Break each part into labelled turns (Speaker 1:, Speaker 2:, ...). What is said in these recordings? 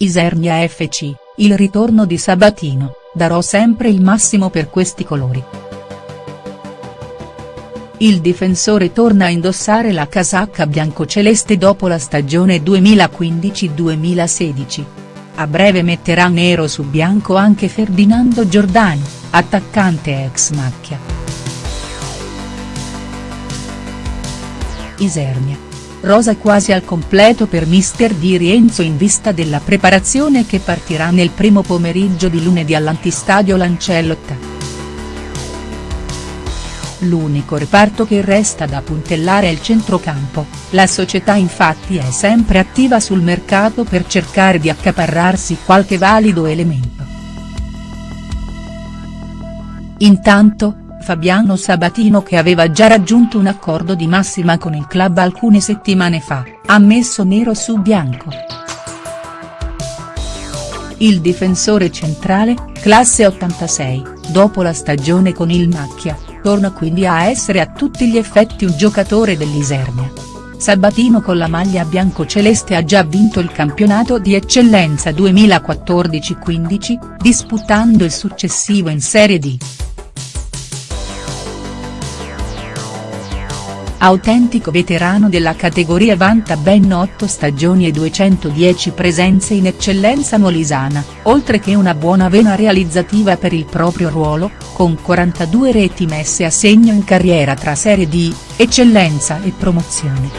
Speaker 1: Isernia FC, il ritorno di Sabatino, darò sempre il massimo per questi colori. Il difensore torna a indossare la casacca biancoceleste dopo la stagione 2015-2016. A breve metterà nero su bianco anche Ferdinando Giordani, attaccante ex macchia. Isernia rosa quasi al completo per mister Di Rienzo in vista della preparazione che partirà nel primo pomeriggio di lunedì all'antistadio Lancellotta. L'unico reparto che resta da puntellare è il centrocampo, la società infatti è sempre attiva sul mercato per cercare di accaparrarsi qualche valido elemento. Intanto, Fabiano Sabatino che aveva già raggiunto un accordo di massima con il club alcune settimane fa, ha messo nero su bianco. Il difensore centrale, classe 86, dopo la stagione con il Macchia, torna quindi a essere a tutti gli effetti un giocatore dell'Isernia. Sabatino con la maglia bianco-celeste ha già vinto il campionato di eccellenza 2014-15, disputando il successivo in Serie D. Autentico veterano della categoria vanta ben 8 stagioni e 210 presenze in eccellenza molisana, oltre che una buona vena realizzativa per il proprio ruolo, con 42 reti messe a segno in carriera tra Serie D, Eccellenza e Promozione.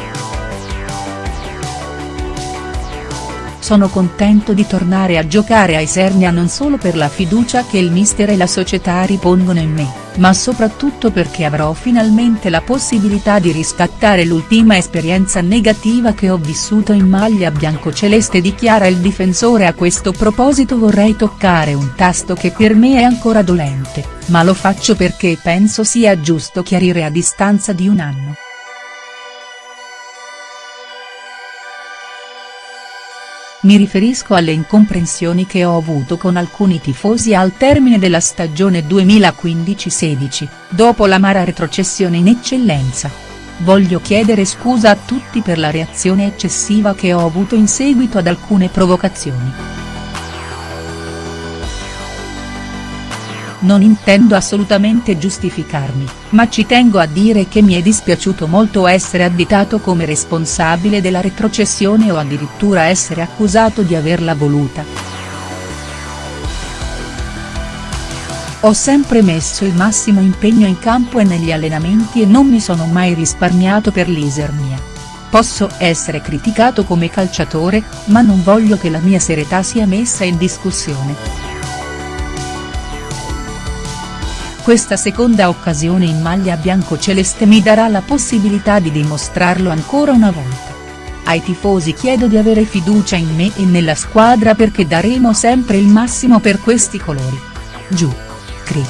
Speaker 1: Sono contento di tornare a giocare a Isernia non solo per la fiducia che il mister e la società ripongono in me, ma soprattutto perché avrò finalmente la possibilità di riscattare l'ultima esperienza negativa che ho vissuto in maglia biancoceleste dichiara il difensore a questo proposito vorrei toccare un tasto che per me è ancora dolente, ma lo faccio perché penso sia giusto chiarire a distanza di un anno. Mi riferisco alle incomprensioni che ho avuto con alcuni tifosi al termine della stagione 2015-16, dopo l'amara retrocessione in eccellenza. Voglio chiedere scusa a tutti per la reazione eccessiva che ho avuto in seguito ad alcune provocazioni. Non intendo assolutamente giustificarmi, ma ci tengo a dire che mi è dispiaciuto molto essere additato come responsabile della retrocessione o addirittura essere accusato di averla voluta. Ho sempre messo il massimo impegno in campo e negli allenamenti e non mi sono mai risparmiato per l'Isernia. Posso essere criticato come calciatore, ma non voglio che la mia serietà sia messa in discussione. Questa seconda occasione in maglia bianco-celeste mi darà la possibilità di dimostrarlo ancora una volta. Ai tifosi chiedo di avere fiducia in me e nella squadra perché daremo sempre il massimo per questi colori. Giù. Cri.